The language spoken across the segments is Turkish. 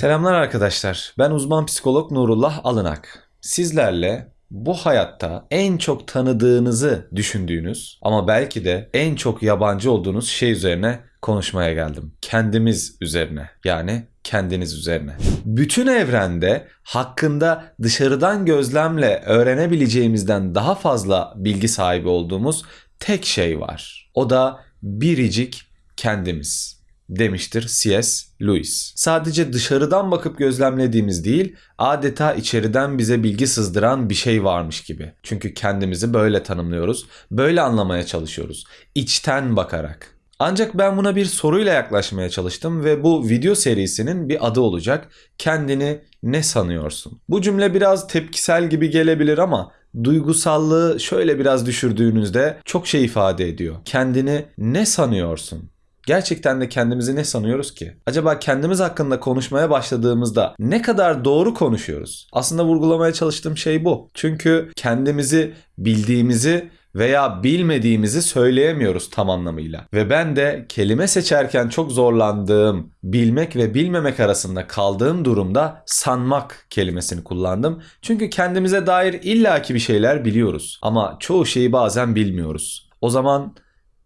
Selamlar arkadaşlar. Ben uzman psikolog Nurullah Alınak. Sizlerle bu hayatta en çok tanıdığınızı düşündüğünüz ama belki de en çok yabancı olduğunuz şey üzerine konuşmaya geldim. Kendimiz üzerine. Yani kendiniz üzerine. Bütün evrende hakkında dışarıdan gözlemle öğrenebileceğimizden daha fazla bilgi sahibi olduğumuz tek şey var. O da biricik kendimiz demiştir C.S. Lewis. Sadece dışarıdan bakıp gözlemlediğimiz değil, adeta içeriden bize bilgi sızdıran bir şey varmış gibi. Çünkü kendimizi böyle tanımlıyoruz, böyle anlamaya çalışıyoruz. İçten bakarak. Ancak ben buna bir soruyla yaklaşmaya çalıştım ve bu video serisinin bir adı olacak. Kendini ne sanıyorsun? Bu cümle biraz tepkisel gibi gelebilir ama duygusallığı şöyle biraz düşürdüğünüzde çok şey ifade ediyor. Kendini ne sanıyorsun? Gerçekten de kendimizi ne sanıyoruz ki? Acaba kendimiz hakkında konuşmaya başladığımızda ne kadar doğru konuşuyoruz? Aslında vurgulamaya çalıştığım şey bu. Çünkü kendimizi bildiğimizi veya bilmediğimizi söyleyemiyoruz tam anlamıyla. Ve ben de kelime seçerken çok zorlandığım, bilmek ve bilmemek arasında kaldığım durumda sanmak kelimesini kullandım. Çünkü kendimize dair illaki bir şeyler biliyoruz ama çoğu şeyi bazen bilmiyoruz. O zaman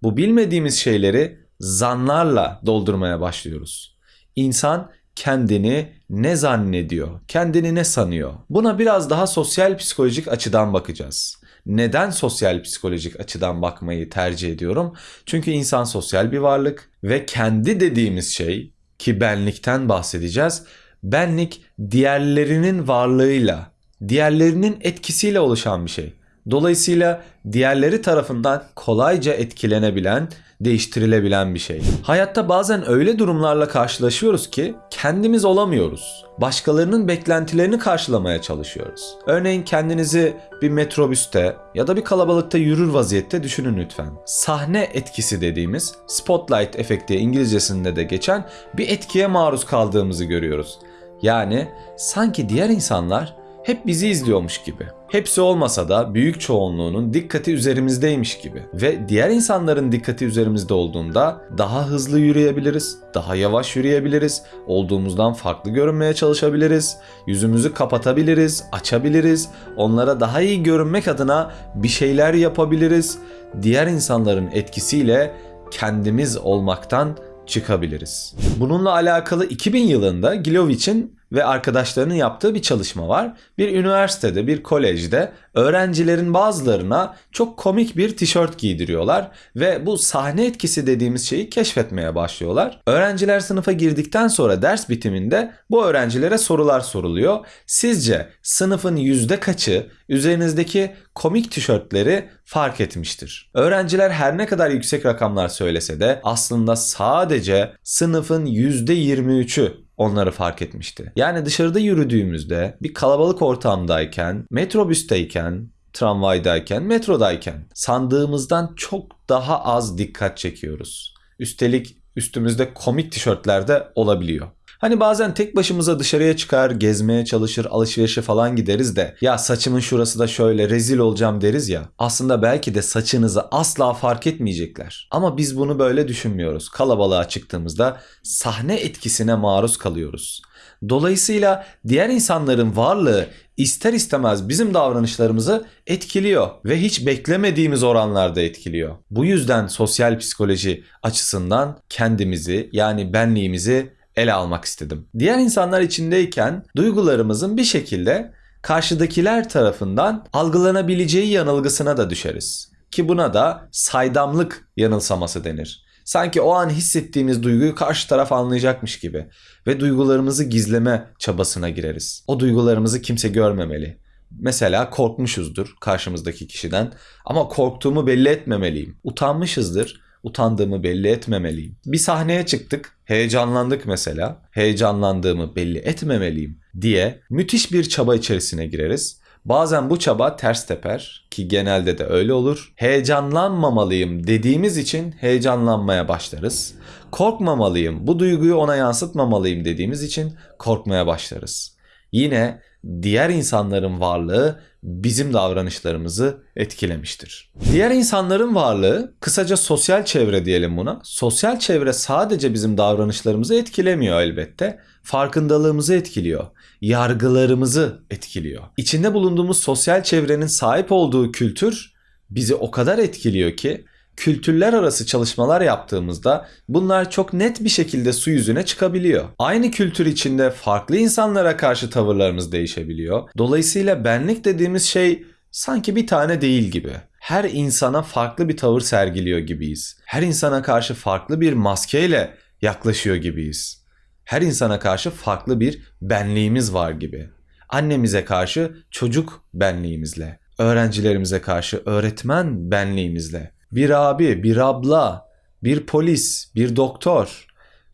bu bilmediğimiz şeyleri zanlarla doldurmaya başlıyoruz. İnsan kendini ne zannediyor, kendini ne sanıyor? Buna biraz daha sosyal psikolojik açıdan bakacağız. Neden sosyal psikolojik açıdan bakmayı tercih ediyorum? Çünkü insan sosyal bir varlık ve kendi dediğimiz şey ki benlikten bahsedeceğiz. Benlik diğerlerinin varlığıyla, diğerlerinin etkisiyle oluşan bir şey. Dolayısıyla diğerleri tarafından kolayca etkilenebilen, değiştirilebilen bir şey. Hayatta bazen öyle durumlarla karşılaşıyoruz ki kendimiz olamıyoruz. Başkalarının beklentilerini karşılamaya çalışıyoruz. Örneğin kendinizi bir metrobüste ya da bir kalabalıkta yürür vaziyette düşünün lütfen. Sahne etkisi dediğimiz spotlight efekti İngilizcesinde de geçen bir etkiye maruz kaldığımızı görüyoruz. Yani sanki diğer insanlar hep bizi izliyormuş gibi. Hepsi olmasa da büyük çoğunluğunun dikkati üzerimizdeymiş gibi. Ve diğer insanların dikkati üzerimizde olduğunda daha hızlı yürüyebiliriz, daha yavaş yürüyebiliriz, olduğumuzdan farklı görünmeye çalışabiliriz, yüzümüzü kapatabiliriz, açabiliriz, onlara daha iyi görünmek adına bir şeyler yapabiliriz. Diğer insanların etkisiyle kendimiz olmaktan çıkabiliriz. Bununla alakalı 2000 yılında Gilovich'in ve arkadaşlarının yaptığı bir çalışma var. Bir üniversitede, bir kolejde öğrencilerin bazılarına çok komik bir tişört giydiriyorlar ve bu sahne etkisi dediğimiz şeyi keşfetmeye başlıyorlar. Öğrenciler sınıfa girdikten sonra ders bitiminde bu öğrencilere sorular soruluyor. Sizce sınıfın yüzde kaçı üzerinizdeki komik tişörtleri fark etmiştir? Öğrenciler her ne kadar yüksek rakamlar söylese de aslında sadece sınıfın %23'ü onları fark etmişti. Yani dışarıda yürüdüğümüzde bir kalabalık ortamdayken, metrobüsteyken, tramvaydayken, metrodayken sandığımızdan çok daha az dikkat çekiyoruz. Üstelik üstümüzde komik tişörtler de olabiliyor. Hani bazen tek başımıza dışarıya çıkar, gezmeye çalışır, alışverişe falan gideriz de ya saçımın şurası da şöyle rezil olacağım deriz ya. Aslında belki de saçınızı asla fark etmeyecekler. Ama biz bunu böyle düşünmüyoruz. Kalabalığa çıktığımızda sahne etkisine maruz kalıyoruz. Dolayısıyla diğer insanların varlığı ister istemez bizim davranışlarımızı etkiliyor ve hiç beklemediğimiz oranlarda etkiliyor. Bu yüzden sosyal psikoloji açısından kendimizi yani benliğimizi ele almak istedim. Diğer insanlar içindeyken duygularımızın bir şekilde karşıdakiler tarafından algılanabileceği yanılgısına da düşeriz. Ki buna da saydamlık yanılsaması denir. Sanki o an hissettiğimiz duyguyu karşı taraf anlayacakmış gibi ve duygularımızı gizleme çabasına gireriz. O duygularımızı kimse görmemeli. Mesela korkmuşuzdur karşımızdaki kişiden ama korktuğumu belli etmemeliyim. Utanmışızdır utandığımı belli etmemeliyim. Bir sahneye çıktık, heyecanlandık mesela. Heyecanlandığımı belli etmemeliyim diye müthiş bir çaba içerisine gireriz. Bazen bu çaba ters teper ki genelde de öyle olur. Heyecanlanmamalıyım dediğimiz için heyecanlanmaya başlarız. Korkmamalıyım, bu duyguyu ona yansıtmamalıyım dediğimiz için korkmaya başlarız. Yine diğer insanların varlığı bizim davranışlarımızı etkilemiştir. Diğer insanların varlığı, kısaca sosyal çevre diyelim buna. Sosyal çevre sadece bizim davranışlarımızı etkilemiyor elbette. Farkındalığımızı etkiliyor. Yargılarımızı etkiliyor. İçinde bulunduğumuz sosyal çevrenin sahip olduğu kültür bizi o kadar etkiliyor ki kültürler arası çalışmalar yaptığımızda bunlar çok net bir şekilde su yüzüne çıkabiliyor. Aynı kültür içinde farklı insanlara karşı tavırlarımız değişebiliyor. Dolayısıyla benlik dediğimiz şey sanki bir tane değil gibi. Her insana farklı bir tavır sergiliyor gibiyiz. Her insana karşı farklı bir maskeyle yaklaşıyor gibiyiz. Her insana karşı farklı bir benliğimiz var gibi. Annemize karşı çocuk benliğimizle, öğrencilerimize karşı öğretmen benliğimizle, bir abi, bir abla, bir polis, bir doktor,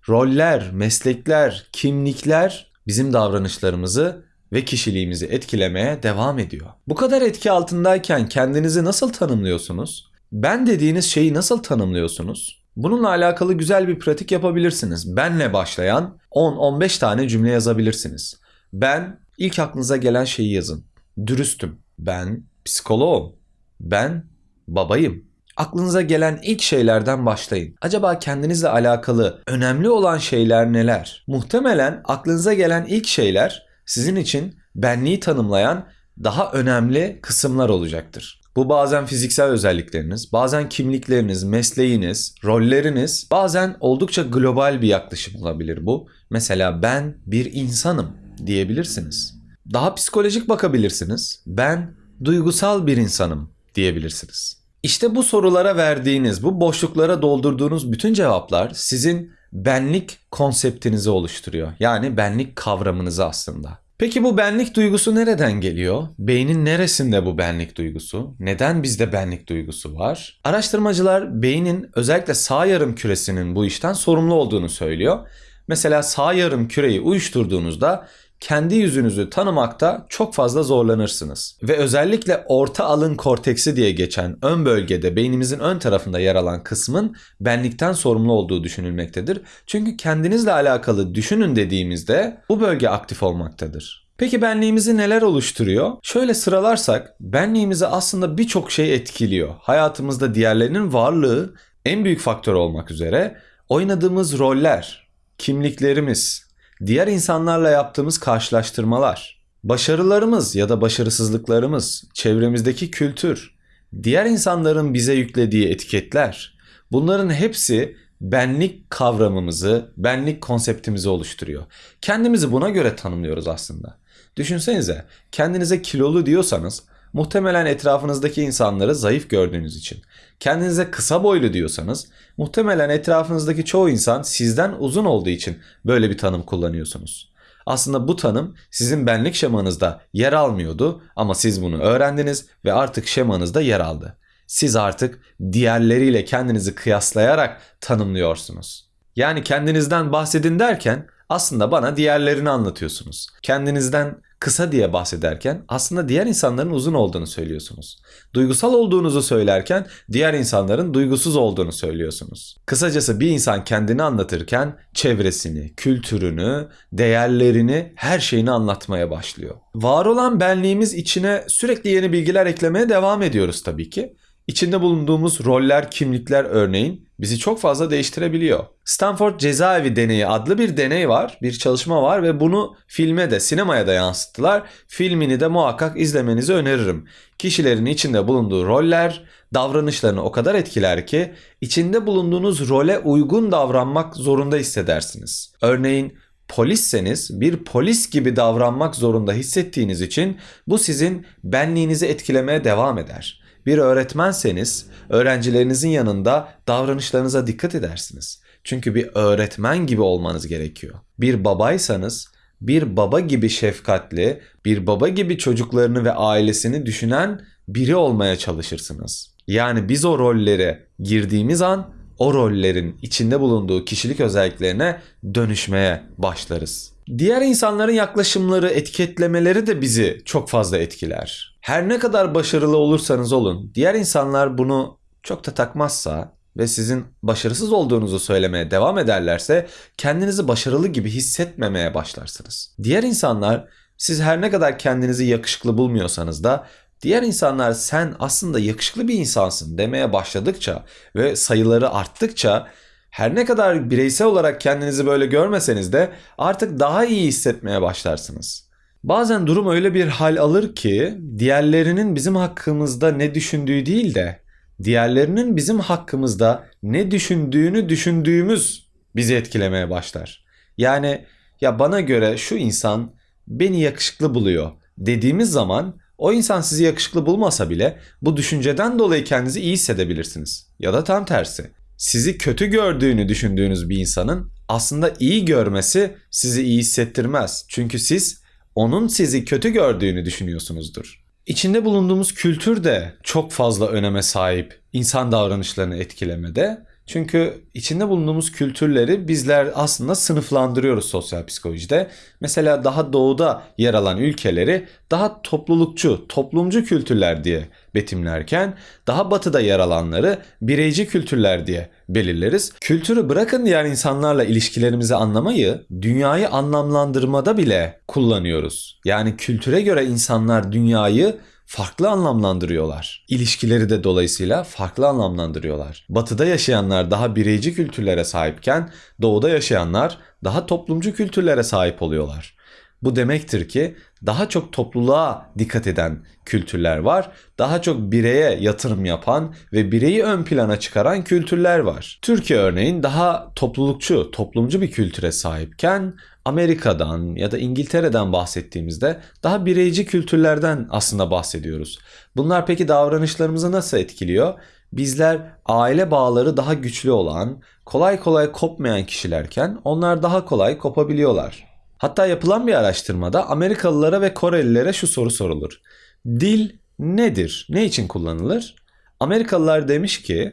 roller, meslekler, kimlikler bizim davranışlarımızı ve kişiliğimizi etkilemeye devam ediyor. Bu kadar etki altındayken kendinizi nasıl tanımlıyorsunuz? Ben dediğiniz şeyi nasıl tanımlıyorsunuz? Bununla alakalı güzel bir pratik yapabilirsiniz. Benle başlayan 10-15 tane cümle yazabilirsiniz. Ben ilk aklınıza gelen şeyi yazın. Dürüstüm. Ben psikoloğum. Ben babayım. Aklınıza gelen ilk şeylerden başlayın. Acaba kendinizle alakalı önemli olan şeyler neler? Muhtemelen aklınıza gelen ilk şeyler sizin için benliği tanımlayan daha önemli kısımlar olacaktır. Bu bazen fiziksel özellikleriniz, bazen kimlikleriniz, mesleğiniz, rolleriniz, bazen oldukça global bir yaklaşım olabilir bu. Mesela ben bir insanım diyebilirsiniz. Daha psikolojik bakabilirsiniz. Ben duygusal bir insanım diyebilirsiniz. İşte bu sorulara verdiğiniz, bu boşluklara doldurduğunuz bütün cevaplar sizin benlik konseptinizi oluşturuyor. Yani benlik kavramınızı aslında. Peki bu benlik duygusu nereden geliyor? Beynin neresinde bu benlik duygusu? Neden bizde benlik duygusu var? Araştırmacılar beynin özellikle sağ yarım küresinin bu işten sorumlu olduğunu söylüyor. Mesela sağ yarım küreyi uyuşturduğunuzda kendi yüzünüzü tanımakta çok fazla zorlanırsınız. Ve özellikle orta alın korteksi diye geçen ön bölgede beynimizin ön tarafında yer alan kısmın benlikten sorumlu olduğu düşünülmektedir. Çünkü kendinizle alakalı düşünün dediğimizde bu bölge aktif olmaktadır. Peki benliğimizi neler oluşturuyor? Şöyle sıralarsak benliğimizi aslında birçok şey etkiliyor. Hayatımızda diğerlerinin varlığı en büyük faktör olmak üzere oynadığımız roller, kimliklerimiz, diğer insanlarla yaptığımız karşılaştırmalar, başarılarımız ya da başarısızlıklarımız, çevremizdeki kültür, diğer insanların bize yüklediği etiketler, bunların hepsi benlik kavramımızı, benlik konseptimizi oluşturuyor. Kendimizi buna göre tanımlıyoruz aslında. Düşünsenize kendinize kilolu diyorsanız muhtemelen etrafınızdaki insanları zayıf gördüğünüz için. Kendinize kısa boylu diyorsanız muhtemelen etrafınızdaki çoğu insan sizden uzun olduğu için böyle bir tanım kullanıyorsunuz. Aslında bu tanım sizin benlik şemanızda yer almıyordu ama siz bunu öğrendiniz ve artık şemanızda yer aldı. Siz artık diğerleriyle kendinizi kıyaslayarak tanımlıyorsunuz. Yani kendinizden bahsedin derken aslında bana diğerlerini anlatıyorsunuz. Kendinizden kısa diye bahsederken aslında diğer insanların uzun olduğunu söylüyorsunuz. Duygusal olduğunuzu söylerken diğer insanların duygusuz olduğunu söylüyorsunuz. Kısacası bir insan kendini anlatırken çevresini, kültürünü, değerlerini, her şeyini anlatmaya başlıyor. Var olan benliğimiz içine sürekli yeni bilgiler eklemeye devam ediyoruz tabii ki. İçinde bulunduğumuz roller, kimlikler örneğin bizi çok fazla değiştirebiliyor. Stanford Cezaevi Deneyi adlı bir deney var, bir çalışma var ve bunu filme de, sinemaya da yansıttılar. Filmini de muhakkak izlemenizi öneririm. Kişilerin içinde bulunduğu roller davranışlarını o kadar etkiler ki içinde bulunduğunuz role uygun davranmak zorunda hissedersiniz. Örneğin polisseniz bir polis gibi davranmak zorunda hissettiğiniz için bu sizin benliğinizi etkilemeye devam eder. Bir öğretmenseniz öğrencilerinizin yanında davranışlarınıza dikkat edersiniz. Çünkü bir öğretmen gibi olmanız gerekiyor. Bir babaysanız bir baba gibi şefkatli, bir baba gibi çocuklarını ve ailesini düşünen biri olmaya çalışırsınız. Yani biz o rollere girdiğimiz an o rollerin içinde bulunduğu kişilik özelliklerine dönüşmeye başlarız. Diğer insanların yaklaşımları, etiketlemeleri de bizi çok fazla etkiler. Her ne kadar başarılı olursanız olun, diğer insanlar bunu çok da takmazsa ve sizin başarısız olduğunuzu söylemeye devam ederlerse kendinizi başarılı gibi hissetmemeye başlarsınız. Diğer insanlar Siz her ne kadar kendinizi yakışıklı bulmuyorsanız da diğer insanlar sen aslında yakışıklı bir insansın demeye başladıkça ve sayıları arttıkça her ne kadar bireysel olarak kendinizi böyle görmeseniz de artık daha iyi hissetmeye başlarsınız. Bazen durum öyle bir hal alır ki diğerlerinin bizim hakkımızda ne düşündüğü değil de diğerlerinin bizim hakkımızda ne düşündüğünü düşündüğümüz bizi etkilemeye başlar. Yani ya bana göre şu insan beni yakışıklı buluyor dediğimiz zaman o insan sizi yakışıklı bulmasa bile bu düşünceden dolayı kendinizi iyi hissedebilirsiniz. Ya da tam tersi. Sizi kötü gördüğünü düşündüğünüz bir insanın aslında iyi görmesi sizi iyi hissettirmez. Çünkü siz onun sizi kötü gördüğünü düşünüyorsunuzdur. İçinde bulunduğumuz kültür de çok fazla öneme sahip insan davranışlarını etkilemede. Çünkü içinde bulunduğumuz kültürleri bizler aslında sınıflandırıyoruz sosyal psikolojide. Mesela daha doğuda yer alan ülkeleri daha toplulukçu, toplumcu kültürler diye betimlerken daha batıda yer alanları bireyci kültürler diye belirleriz. Kültürü bırakın diğer insanlarla ilişkilerimizi anlamayı dünyayı anlamlandırmada bile kullanıyoruz. Yani kültüre göre insanlar dünyayı farklı anlamlandırıyorlar. İlişkileri de dolayısıyla farklı anlamlandırıyorlar. Batıda yaşayanlar daha bireyci kültürlere sahipken doğuda yaşayanlar daha toplumcu kültürlere sahip oluyorlar. Bu demektir ki daha çok topluluğa dikkat eden kültürler var. Daha çok bireye yatırım yapan ve bireyi ön plana çıkaran kültürler var. Türkiye örneğin daha toplulukçu, toplumcu bir kültüre sahipken Amerika'dan ya da İngiltere'den bahsettiğimizde daha bireyci kültürlerden aslında bahsediyoruz. Bunlar peki davranışlarımızı nasıl etkiliyor? Bizler aile bağları daha güçlü olan, kolay kolay kopmayan kişilerken onlar daha kolay kopabiliyorlar. Hatta yapılan bir araştırmada Amerikalılara ve Korelilere şu soru sorulur. Dil nedir? Ne için kullanılır? Amerikalılar demiş ki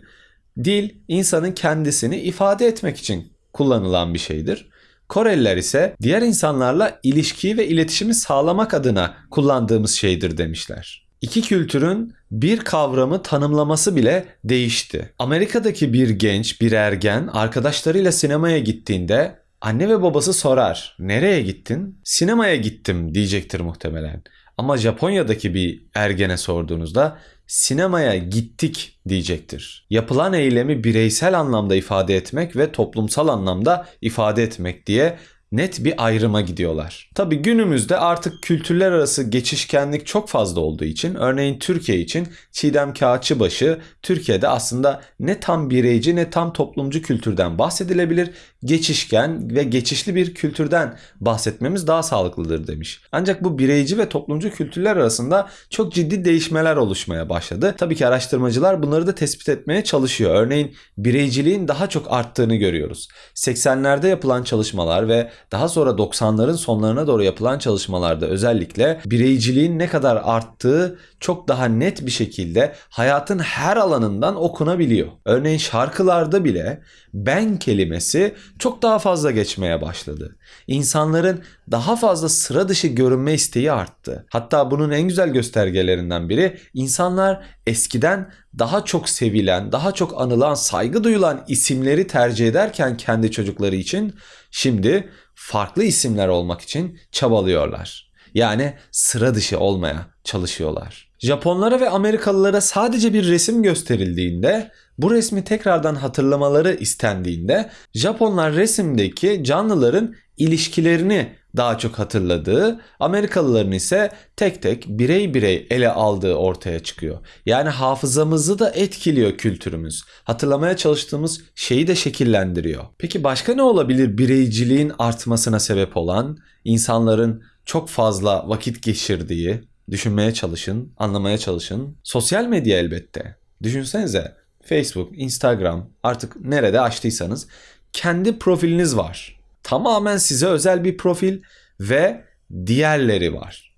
dil insanın kendisini ifade etmek için kullanılan bir şeydir. Koreliler ise diğer insanlarla ilişkiyi ve iletişimi sağlamak adına kullandığımız şeydir demişler. İki kültürün bir kavramı tanımlaması bile değişti. Amerika'daki bir genç, bir ergen arkadaşlarıyla sinemaya gittiğinde anne ve babası sorar. Nereye gittin? Sinemaya gittim diyecektir muhtemelen. Ama Japonya'daki bir ergene sorduğunuzda sinemaya gittik diyecektir. Yapılan eylemi bireysel anlamda ifade etmek ve toplumsal anlamda ifade etmek diye net bir ayrıma gidiyorlar. Tabi günümüzde artık kültürler arası geçişkenlik çok fazla olduğu için örneğin Türkiye için Çiğdem Kağıtçıbaşı Türkiye'de aslında ne tam bireyci ne tam toplumcu kültürden bahsedilebilir geçişken ve geçişli bir kültürden bahsetmemiz daha sağlıklıdır demiş. Ancak bu bireyci ve toplumcu kültürler arasında çok ciddi değişmeler oluşmaya başladı. Tabii ki araştırmacılar bunları da tespit etmeye çalışıyor. Örneğin bireyciliğin daha çok arttığını görüyoruz. 80'lerde yapılan çalışmalar ve daha sonra 90'ların sonlarına doğru yapılan çalışmalarda özellikle bireyciliğin ne kadar arttığı çok daha net bir şekilde hayatın her alanından okunabiliyor. Örneğin şarkılarda bile ben kelimesi çok daha fazla geçmeye başladı. İnsanların daha fazla sıra dışı görünme isteği arttı. Hatta bunun en güzel göstergelerinden biri insanlar eskiden daha çok sevilen, daha çok anılan, saygı duyulan isimleri tercih ederken kendi çocukları için şimdi farklı isimler olmak için çabalıyorlar. Yani sıra dışı olmaya çalışıyorlar. Japonlara ve Amerikalılara sadece bir resim gösterildiğinde bu resmi tekrardan hatırlamaları istendiğinde Japonlar resimdeki canlıların ilişkilerini daha çok hatırladığı, Amerikalıların ise tek tek birey birey ele aldığı ortaya çıkıyor. Yani hafızamızı da etkiliyor kültürümüz. Hatırlamaya çalıştığımız şeyi de şekillendiriyor. Peki başka ne olabilir bireyciliğin artmasına sebep olan, insanların çok fazla vakit geçirdiği, düşünmeye çalışın, anlamaya çalışın. Sosyal medya elbette. Düşünsenize Facebook, Instagram artık nerede açtıysanız kendi profiliniz var. Tamamen size özel bir profil ve diğerleri var.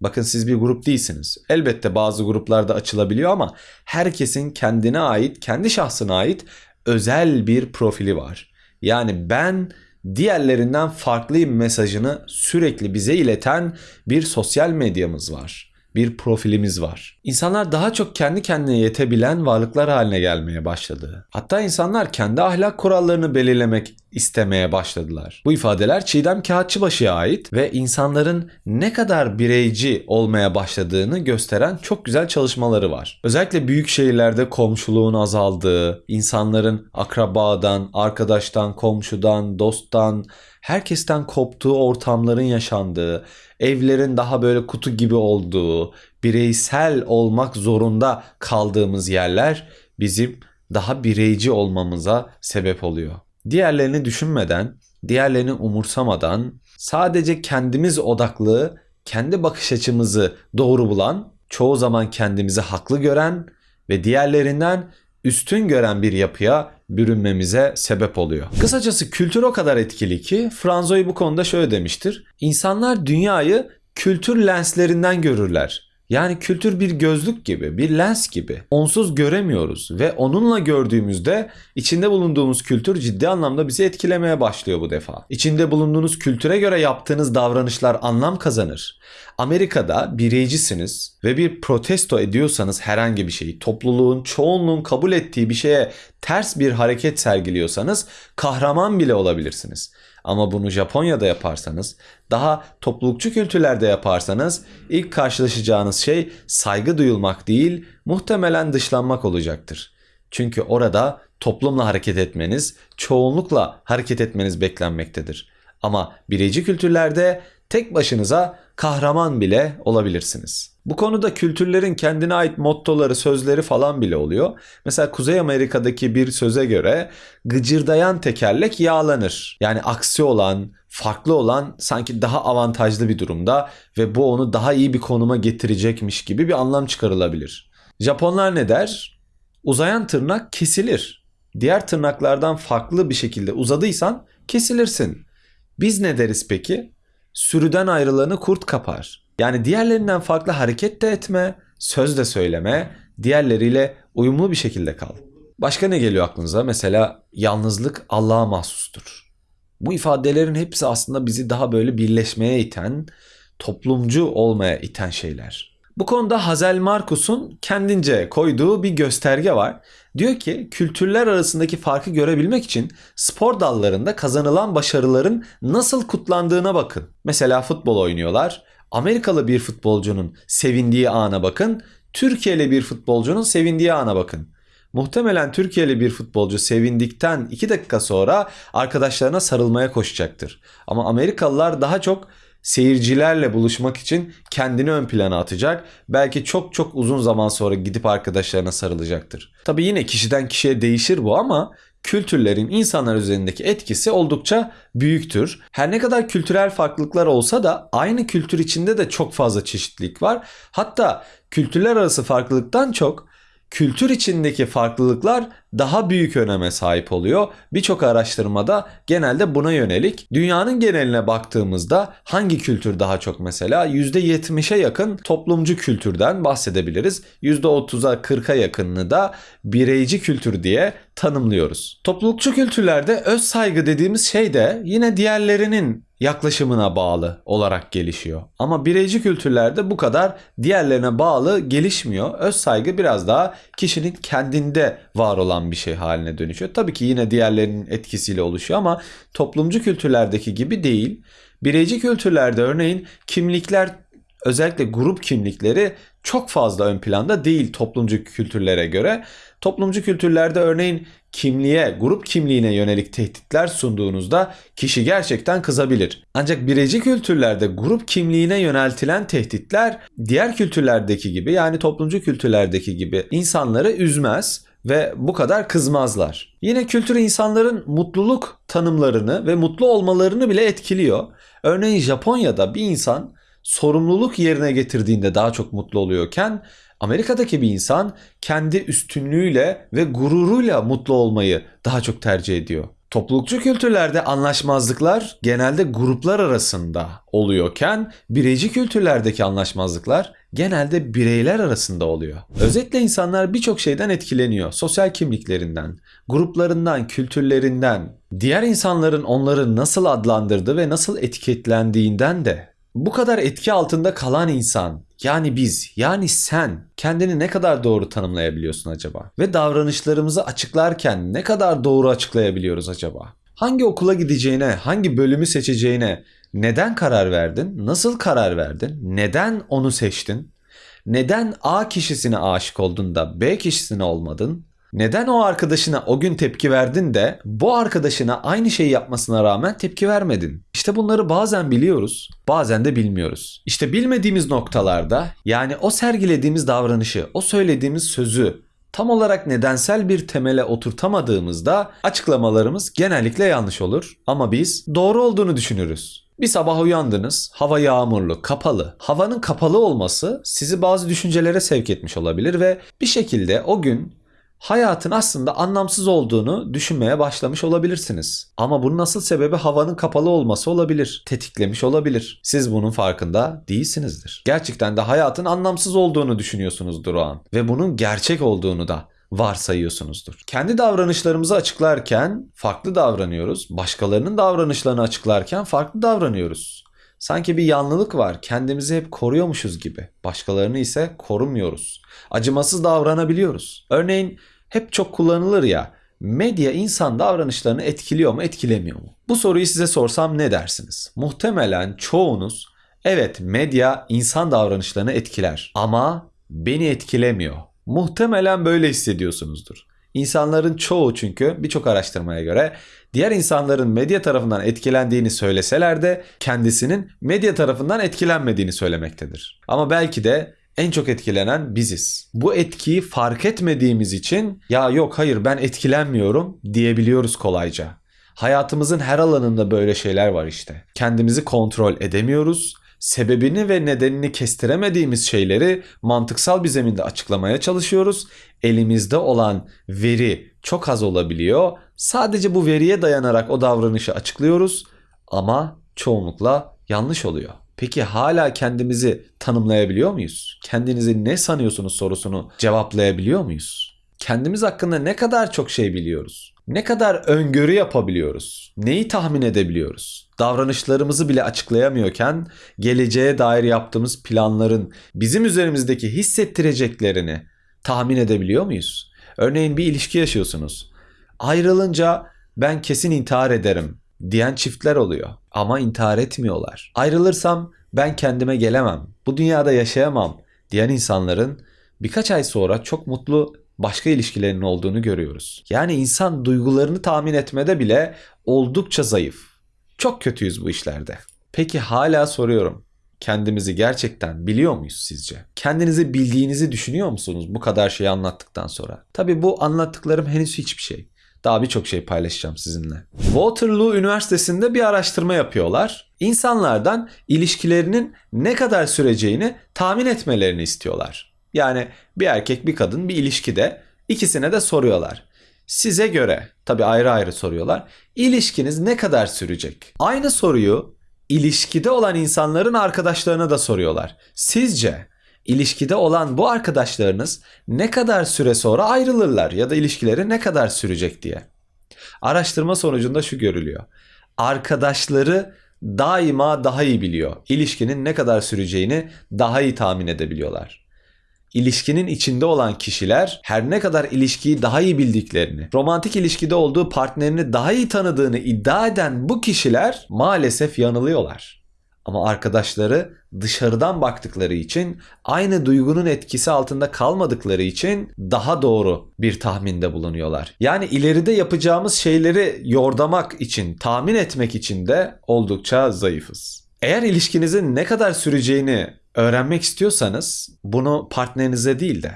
Bakın siz bir grup değilsiniz. Elbette bazı gruplarda açılabiliyor ama herkesin kendine ait, kendi şahsına ait özel bir profili var. Yani ben diğerlerinden farklıyım mesajını sürekli bize ileten bir sosyal medyamız var. Bir profilimiz var. İnsanlar daha çok kendi kendine yetebilen varlıklar haline gelmeye başladı. Hatta insanlar kendi ahlak kurallarını belirlemek istemeye başladılar. Bu ifadeler Çiğdem Kağıtçıbaşı'ya ait ve insanların ne kadar bireyci olmaya başladığını gösteren çok güzel çalışmaları var. Özellikle büyük şehirlerde komşuluğun azaldığı, insanların akrabadan, arkadaştan, komşudan, dosttan, herkesten koptuğu ortamların yaşandığı, evlerin daha böyle kutu gibi olduğu, bireysel olmak zorunda kaldığımız yerler bizim daha bireyci olmamıza sebep oluyor. Diğerlerini düşünmeden, diğerlerini umursamadan sadece kendimiz odaklı, kendi bakış açımızı doğru bulan, çoğu zaman kendimizi haklı gören ve diğerlerinden üstün gören bir yapıya bürünmemize sebep oluyor. Kısacası kültür o kadar etkili ki Franzoy bu konuda şöyle demiştir. İnsanlar dünyayı kültür lenslerinden görürler. Yani kültür bir gözlük gibi, bir lens gibi. Onsuz göremiyoruz ve onunla gördüğümüzde içinde bulunduğumuz kültür ciddi anlamda bizi etkilemeye başlıyor bu defa. İçinde bulunduğunuz kültüre göre yaptığınız davranışlar anlam kazanır. Amerika'da bireycisiniz ve bir protesto ediyorsanız herhangi bir şeyi, topluluğun, çoğunluğun kabul ettiği bir şeye ters bir hareket sergiliyorsanız kahraman bile olabilirsiniz. Ama bunu Japonya'da yaparsanız, daha toplulukçu kültürlerde yaparsanız ilk karşılaşacağınız şey saygı duyulmak değil, muhtemelen dışlanmak olacaktır. Çünkü orada toplumla hareket etmeniz, çoğunlukla hareket etmeniz beklenmektedir. Ama bireyci kültürlerde tek başınıza kahraman bile olabilirsiniz. Bu konuda kültürlerin kendine ait mottoları, sözleri falan bile oluyor. Mesela Kuzey Amerika'daki bir söze göre gıcırdayan tekerlek yağlanır. Yani aksi olan, farklı olan sanki daha avantajlı bir durumda ve bu onu daha iyi bir konuma getirecekmiş gibi bir anlam çıkarılabilir. Japonlar ne der? Uzayan tırnak kesilir. Diğer tırnaklardan farklı bir şekilde uzadıysan kesilirsin. Biz ne deriz peki? Sürüden ayrılanı kurt kapar. Yani diğerlerinden farklı hareket de etme, söz de söyleme, diğerleriyle uyumlu bir şekilde kal. Başka ne geliyor aklınıza? Mesela yalnızlık Allah'a mahsustur. Bu ifadelerin hepsi aslında bizi daha böyle birleşmeye iten, toplumcu olmaya iten şeyler. Bu konuda Hazel Markus'un kendince koyduğu bir gösterge var. Diyor ki kültürler arasındaki farkı görebilmek için spor dallarında kazanılan başarıların nasıl kutlandığına bakın. Mesela futbol oynuyorlar. Amerikalı bir futbolcunun sevindiği ana bakın. Türkiye'li bir futbolcunun sevindiği ana bakın. Muhtemelen Türkiye'li bir futbolcu sevindikten 2 dakika sonra arkadaşlarına sarılmaya koşacaktır. Ama Amerikalılar daha çok seyircilerle buluşmak için kendini ön plana atacak. Belki çok çok uzun zaman sonra gidip arkadaşlarına sarılacaktır. Tabii yine kişiden kişiye değişir bu ama kültürlerin insanlar üzerindeki etkisi oldukça büyüktür. Her ne kadar kültürel farklılıklar olsa da aynı kültür içinde de çok fazla çeşitlilik var. Hatta kültürler arası farklılıktan çok kültür içindeki farklılıklar daha büyük öneme sahip oluyor. Birçok araştırmada genelde buna yönelik. Dünyanın geneline baktığımızda hangi kültür daha çok mesela %70'e yakın toplumcu kültürden bahsedebiliriz. %30'a 40'a yakınını da bireyci kültür diye tanımlıyoruz. Toplulukçu kültürlerde öz saygı dediğimiz şey de yine diğerlerinin yaklaşımına bağlı olarak gelişiyor. Ama bireyci kültürlerde bu kadar diğerlerine bağlı gelişmiyor. Öz saygı biraz daha kişinin kendinde var olan bir şey haline dönüşüyor. Tabii ki yine diğerlerinin etkisiyle oluşuyor ama toplumcu kültürlerdeki gibi değil. Bireyci kültürlerde örneğin kimlikler özellikle grup kimlikleri çok fazla ön planda değil toplumcu kültürlere göre. Toplumcu kültürlerde örneğin kimliğe, grup kimliğine yönelik tehditler sunduğunuzda kişi gerçekten kızabilir. Ancak bireyci kültürlerde grup kimliğine yöneltilen tehditler diğer kültürlerdeki gibi yani toplumcu kültürlerdeki gibi insanları üzmez ve bu kadar kızmazlar. Yine kültür insanların mutluluk tanımlarını ve mutlu olmalarını bile etkiliyor. Örneğin Japonya'da bir insan sorumluluk yerine getirdiğinde daha çok mutlu oluyorken Amerika'daki bir insan kendi üstünlüğüyle ve gururuyla mutlu olmayı daha çok tercih ediyor. Toplulukçu kültürlerde anlaşmazlıklar genelde gruplar arasında oluyorken bireyci kültürlerdeki anlaşmazlıklar genelde bireyler arasında oluyor. Özetle insanlar birçok şeyden etkileniyor. Sosyal kimliklerinden, gruplarından, kültürlerinden, diğer insanların onları nasıl adlandırdığı ve nasıl etiketlendiğinden de bu kadar etki altında kalan insan yani biz yani sen kendini ne kadar doğru tanımlayabiliyorsun acaba? Ve davranışlarımızı açıklarken ne kadar doğru açıklayabiliyoruz acaba? Hangi okula gideceğine, hangi bölümü seçeceğine neden karar verdin? Nasıl karar verdin? Neden onu seçtin? Neden A kişisine aşık oldun da B kişisine olmadın? Neden o arkadaşına o gün tepki verdin de bu arkadaşına aynı şeyi yapmasına rağmen tepki vermedin? İşte bunları bazen biliyoruz, bazen de bilmiyoruz. İşte bilmediğimiz noktalarda yani o sergilediğimiz davranışı, o söylediğimiz sözü tam olarak nedensel bir temele oturtamadığımızda açıklamalarımız genellikle yanlış olur ama biz doğru olduğunu düşünürüz. Bir sabah uyandınız, hava yağmurlu, kapalı. Havanın kapalı olması sizi bazı düşüncelere sevk etmiş olabilir ve bir şekilde o gün hayatın aslında anlamsız olduğunu düşünmeye başlamış olabilirsiniz. Ama bunun asıl sebebi havanın kapalı olması olabilir. Tetiklemiş olabilir. Siz bunun farkında değilsinizdir. Gerçekten de hayatın anlamsız olduğunu düşünüyorsunuzdur o an. Ve bunun gerçek olduğunu da varsayıyorsunuzdur. Kendi davranışlarımızı açıklarken farklı davranıyoruz. Başkalarının davranışlarını açıklarken farklı davranıyoruz. Sanki bir yanlılık var. Kendimizi hep koruyormuşuz gibi. Başkalarını ise korumuyoruz. Acımasız davranabiliyoruz. Örneğin hep çok kullanılır ya. Medya insan davranışlarını etkiliyor mu, etkilemiyor mu? Bu soruyu size sorsam ne dersiniz? Muhtemelen çoğunuz evet medya insan davranışlarını etkiler ama beni etkilemiyor. Muhtemelen böyle hissediyorsunuzdur. İnsanların çoğu çünkü birçok araştırmaya göre diğer insanların medya tarafından etkilendiğini söyleseler de kendisinin medya tarafından etkilenmediğini söylemektedir. Ama belki de en çok etkilenen biziz. Bu etkiyi fark etmediğimiz için ya yok hayır ben etkilenmiyorum diyebiliyoruz kolayca. Hayatımızın her alanında böyle şeyler var işte. Kendimizi kontrol edemiyoruz. Sebebini ve nedenini kestiremediğimiz şeyleri mantıksal bir zeminde açıklamaya çalışıyoruz. Elimizde olan veri çok az olabiliyor. Sadece bu veriye dayanarak o davranışı açıklıyoruz ama çoğunlukla yanlış oluyor. Peki hala kendimizi tanımlayabiliyor muyuz? Kendinizi ne sanıyorsunuz sorusunu cevaplayabiliyor muyuz? Kendimiz hakkında ne kadar çok şey biliyoruz? Ne kadar öngörü yapabiliyoruz? Neyi tahmin edebiliyoruz? Davranışlarımızı bile açıklayamıyorken geleceğe dair yaptığımız planların bizim üzerimizdeki hissettireceklerini tahmin edebiliyor muyuz? Örneğin bir ilişki yaşıyorsunuz. Ayrılınca ben kesin intihar ederim diyen çiftler oluyor ama intihar etmiyorlar. Ayrılırsam ben kendime gelemem, bu dünyada yaşayamam diyen insanların birkaç ay sonra çok mutlu başka ilişkilerinin olduğunu görüyoruz. Yani insan duygularını tahmin etmede bile oldukça zayıf. Çok kötüyüz bu işlerde. Peki hala soruyorum. Kendimizi gerçekten biliyor muyuz sizce? Kendinizi bildiğinizi düşünüyor musunuz bu kadar şeyi anlattıktan sonra? Tabii bu anlattıklarım henüz hiçbir şey. Daha birçok şey paylaşacağım sizinle. Waterloo Üniversitesi'nde bir araştırma yapıyorlar. İnsanlardan ilişkilerinin ne kadar süreceğini tahmin etmelerini istiyorlar. Yani bir erkek bir kadın bir ilişkide ikisine de soruyorlar. Size göre tabii ayrı ayrı soruyorlar. İlişkiniz ne kadar sürecek? Aynı soruyu ilişkide olan insanların arkadaşlarına da soruyorlar. Sizce ilişkide olan bu arkadaşlarınız ne kadar süre sonra ayrılırlar ya da ilişkileri ne kadar sürecek diye. Araştırma sonucunda şu görülüyor. Arkadaşları daima daha iyi biliyor. İlişkinin ne kadar süreceğini daha iyi tahmin edebiliyorlar. İlişkinin içinde olan kişiler her ne kadar ilişkiyi daha iyi bildiklerini, romantik ilişkide olduğu partnerini daha iyi tanıdığını iddia eden bu kişiler maalesef yanılıyorlar. Ama arkadaşları dışarıdan baktıkları için aynı duygunun etkisi altında kalmadıkları için daha doğru bir tahminde bulunuyorlar. Yani ileride yapacağımız şeyleri yordamak için, tahmin etmek için de oldukça zayıfız. Eğer ilişkinizin ne kadar süreceğini öğrenmek istiyorsanız bunu partnerinize değil de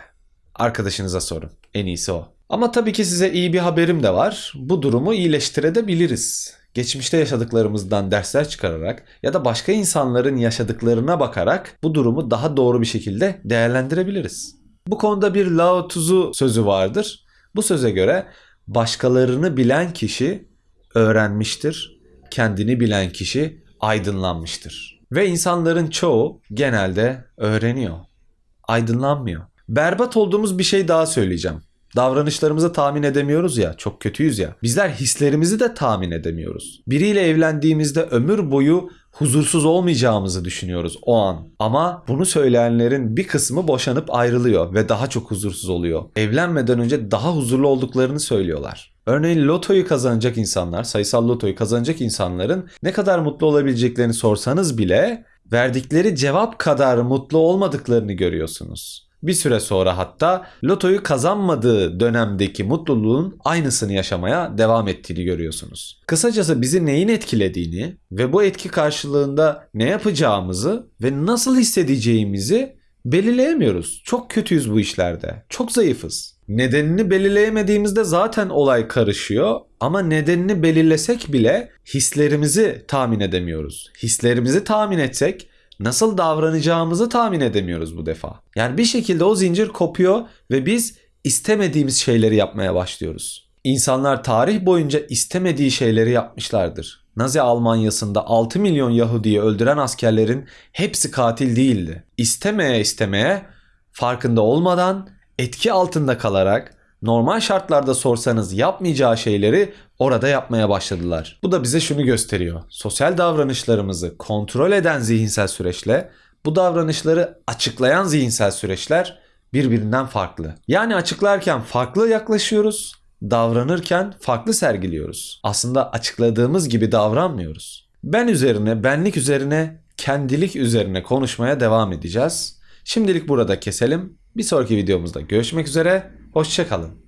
arkadaşınıza sorun. En iyisi o. Ama tabii ki size iyi bir haberim de var. Bu durumu iyileştirebiliriz geçmişte yaşadıklarımızdan dersler çıkararak ya da başka insanların yaşadıklarına bakarak bu durumu daha doğru bir şekilde değerlendirebiliriz. Bu konuda bir Lao Tzu sözü vardır. Bu söze göre başkalarını bilen kişi öğrenmiştir, kendini bilen kişi aydınlanmıştır. Ve insanların çoğu genelde öğreniyor, aydınlanmıyor. Berbat olduğumuz bir şey daha söyleyeceğim. Davranışlarımızı tahmin edemiyoruz ya, çok kötüyüz ya. Bizler hislerimizi de tahmin edemiyoruz. Biriyle evlendiğimizde ömür boyu huzursuz olmayacağımızı düşünüyoruz o an. Ama bunu söyleyenlerin bir kısmı boşanıp ayrılıyor ve daha çok huzursuz oluyor. Evlenmeden önce daha huzurlu olduklarını söylüyorlar. Örneğin lotoyu kazanacak insanlar, sayısal lotoyu kazanacak insanların ne kadar mutlu olabileceklerini sorsanız bile verdikleri cevap kadar mutlu olmadıklarını görüyorsunuz. Bir süre sonra hatta lotoyu kazanmadığı dönemdeki mutluluğun aynısını yaşamaya devam ettiğini görüyorsunuz. Kısacası bizi neyin etkilediğini ve bu etki karşılığında ne yapacağımızı ve nasıl hissedeceğimizi belirleyemiyoruz. Çok kötüyüz bu işlerde. Çok zayıfız. Nedenini belirleyemediğimizde zaten olay karışıyor ama nedenini belirlesek bile hislerimizi tahmin edemiyoruz. Hislerimizi tahmin etsek nasıl davranacağımızı tahmin edemiyoruz bu defa. Yani bir şekilde o zincir kopuyor ve biz istemediğimiz şeyleri yapmaya başlıyoruz. İnsanlar tarih boyunca istemediği şeyleri yapmışlardır. Nazi Almanyası'nda 6 milyon Yahudi'yi öldüren askerlerin hepsi katil değildi. İstemeye istemeye farkında olmadan etki altında kalarak normal şartlarda sorsanız yapmayacağı şeyleri orada yapmaya başladılar. Bu da bize şunu gösteriyor. Sosyal davranışlarımızı kontrol eden zihinsel süreçle bu davranışları açıklayan zihinsel süreçler birbirinden farklı. Yani açıklarken farklı yaklaşıyoruz, davranırken farklı sergiliyoruz. Aslında açıkladığımız gibi davranmıyoruz. Ben üzerine, benlik üzerine, kendilik üzerine konuşmaya devam edeceğiz. Şimdilik burada keselim. Bir sonraki videomuzda görüşmek üzere. Hoşçakalın.